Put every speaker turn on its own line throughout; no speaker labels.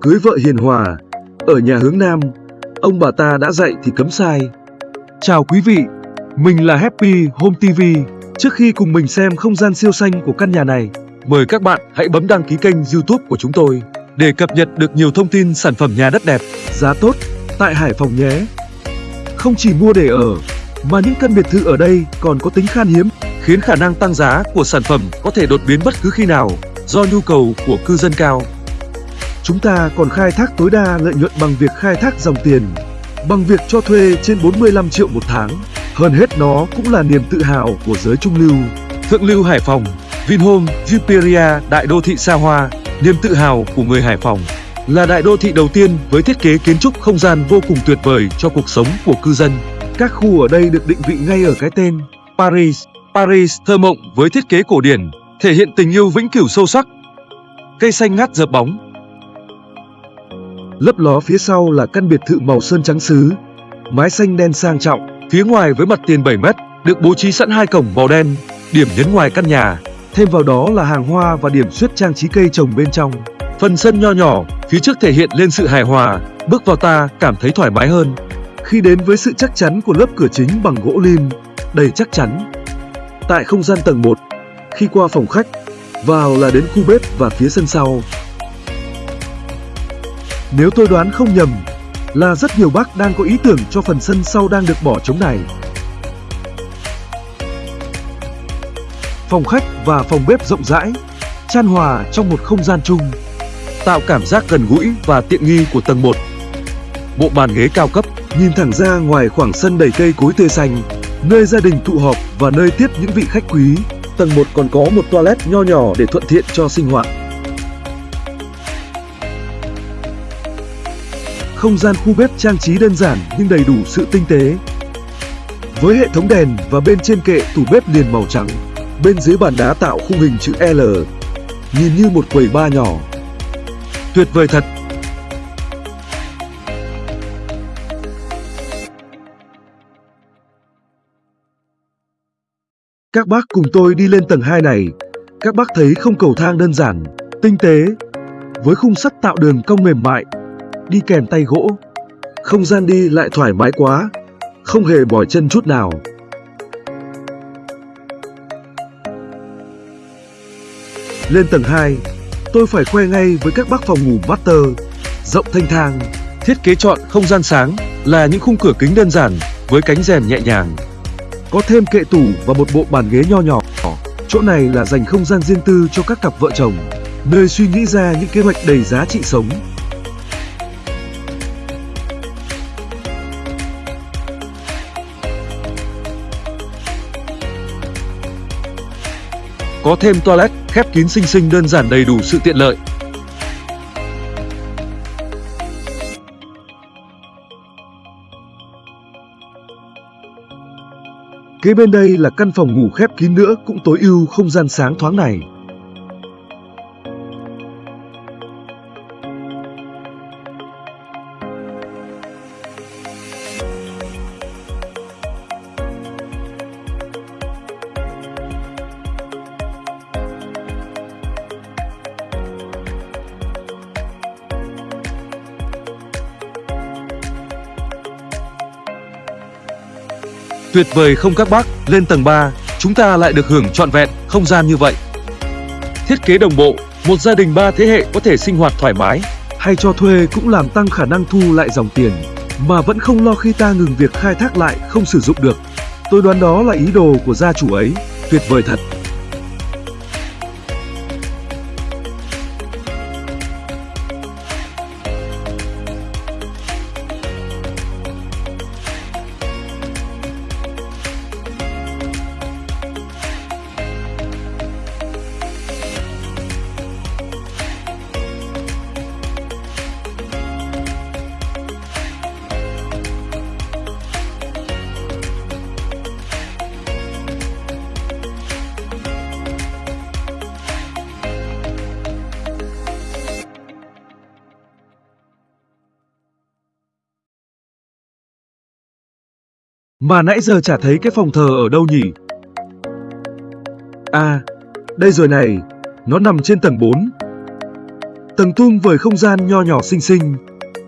cưới vợ hiền hòa. Ở nhà hướng Nam, ông bà ta đã dạy thì cấm sai. Chào quý vị, mình là Happy Home TV. Trước khi cùng mình xem không gian siêu xanh của căn nhà này, mời các bạn hãy bấm đăng ký kênh YouTube của chúng tôi để cập nhật được nhiều thông tin sản phẩm nhà đất đẹp, giá tốt tại Hải Phòng nhé. Không chỉ mua để ở, mà những căn biệt thự ở đây còn có tính khan hiếm, khiến khả năng tăng giá của sản phẩm có thể đột biến bất cứ khi nào do nhu cầu của cư dân cao. Chúng ta còn khai thác tối đa lợi nhuận bằng việc khai thác dòng tiền, bằng việc cho thuê trên 45 triệu một tháng. Hơn hết nó cũng là niềm tự hào của giới trung lưu. Thượng lưu Hải Phòng, Vinhome, Viperia, đại đô thị xa hoa, niềm tự hào của người Hải Phòng là đại đô thị đầu tiên với thiết kế kiến trúc không gian vô cùng tuyệt vời cho cuộc sống của cư dân. Các khu ở đây được định vị ngay ở cái tên Paris. Paris thơ mộng với thiết kế cổ điển, thể hiện tình yêu vĩnh cửu sâu sắc. Cây xanh ngát dợp bóng. Lấp ló phía sau là căn biệt thự màu sơn trắng sứ, mái xanh đen sang trọng, phía ngoài với mặt tiền 7 mét, được bố trí sẵn hai cổng màu đen, điểm nhấn ngoài căn nhà. Thêm vào đó là hàng hoa và điểm xuyết trang trí cây trồng bên trong. Phần sân nho nhỏ, phía trước thể hiện lên sự hài hòa, bước vào ta cảm thấy thoải mái hơn. Khi đến với sự chắc chắn của lớp cửa chính bằng gỗ lim, đầy chắc chắn. Tại không gian tầng 1, khi qua phòng khách, vào là đến khu bếp và phía sân sau. Nếu tôi đoán không nhầm, là rất nhiều bác đang có ý tưởng cho phần sân sau đang được bỏ trống này. Phòng khách và phòng bếp rộng rãi, chan hòa trong một không gian chung, tạo cảm giác gần gũi và tiện nghi của tầng 1. Bộ bàn ghế cao cấp nhìn thẳng ra ngoài khoảng sân đầy cây cối tươi xanh, nơi gia đình tụ họp và nơi tiếp những vị khách quý. Tầng 1 còn có một toilet nho nhỏ để thuận tiện cho sinh hoạt. Không gian khu bếp trang trí đơn giản nhưng đầy đủ sự tinh tế. Với hệ thống đèn và bên trên kệ tủ bếp liền màu trắng, bên dưới bàn đá tạo khung hình chữ L, nhìn như một quầy bar nhỏ. Tuyệt vời thật! Các bác cùng tôi đi lên tầng 2 này, các bác thấy không cầu thang đơn giản, tinh tế, với khung sắt tạo đường cong mềm mại, đi kèm tay gỗ. Không gian đi lại thoải mái quá, không hề mỏi chân chút nào. Lên tầng 2, tôi phải khoe ngay với các bác phòng ngủ master, rộng thanh thang, thiết kế chọn không gian sáng là những khung cửa kính đơn giản với cánh rèm nhẹ nhàng. Có thêm kệ tủ và một bộ bàn ghế nho nhỏ. Chỗ này là dành không gian riêng tư cho các cặp vợ chồng, nơi suy nghĩ ra những kế hoạch đầy giá trị sống. Có thêm toilet, khép kín xinh xinh đơn giản đầy đủ sự tiện lợi. Kế bên đây là căn phòng ngủ khép kín nữa cũng tối ưu không gian sáng thoáng này. Tuyệt vời không các bác, lên tầng 3, chúng ta lại được hưởng trọn vẹn không gian như vậy. Thiết kế đồng bộ, một gia đình ba thế hệ có thể sinh hoạt thoải mái, hay cho thuê cũng làm tăng khả năng thu lại dòng tiền, mà vẫn không lo khi ta ngừng việc khai thác lại không sử dụng được. Tôi đoán đó là ý đồ của gia chủ ấy, tuyệt vời thật. Mà nãy giờ chả thấy cái phòng thờ ở đâu nhỉ? À, đây rồi này, nó nằm trên tầng 4. Tầng tung với không gian nho nhỏ xinh xinh.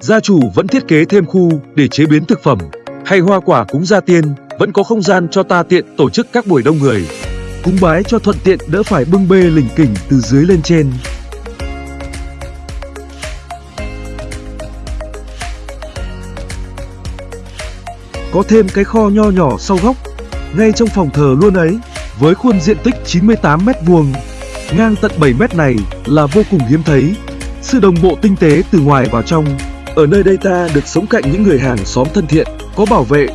Gia chủ vẫn thiết kế thêm khu để chế biến thực phẩm hay hoa quả cúng gia tiên, vẫn có không gian cho ta tiện tổ chức các buổi đông người. Cúng bái cho thuận tiện đỡ phải bưng bê lỉnh kỉnh từ dưới lên trên. Có thêm cái kho nho nhỏ sau góc, ngay trong phòng thờ luôn ấy, với khuôn diện tích 98 mét vuông, ngang tận 7 mét này là vô cùng hiếm thấy. Sự đồng bộ tinh tế từ ngoài vào trong, ở nơi đây ta được sống cạnh những người hàng xóm thân thiện, có bảo vệ,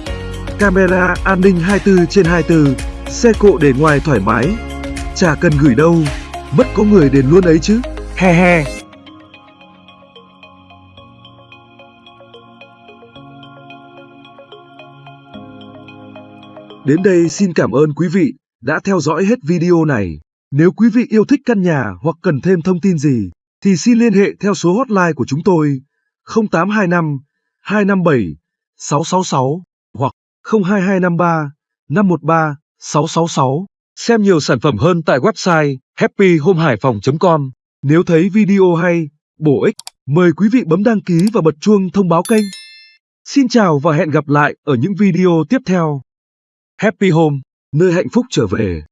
camera an ninh 24 trên 24, xe cộ để ngoài thoải mái. Chả cần gửi đâu, mất có người đền luôn ấy chứ. He he. Đến đây xin cảm ơn quý vị đã theo dõi hết video này. Nếu quý vị yêu thích căn nhà hoặc cần thêm thông tin gì, thì xin liên hệ theo số hotline của chúng tôi 0825 257 666 hoặc 02253 513 666. Xem nhiều sản phẩm hơn tại website happyhomehaiphong.com. Nếu thấy video hay, bổ ích, mời quý vị bấm đăng ký và bật chuông thông báo kênh. Xin chào và hẹn gặp lại ở những video tiếp theo. Happy Home, nơi hạnh phúc trở về.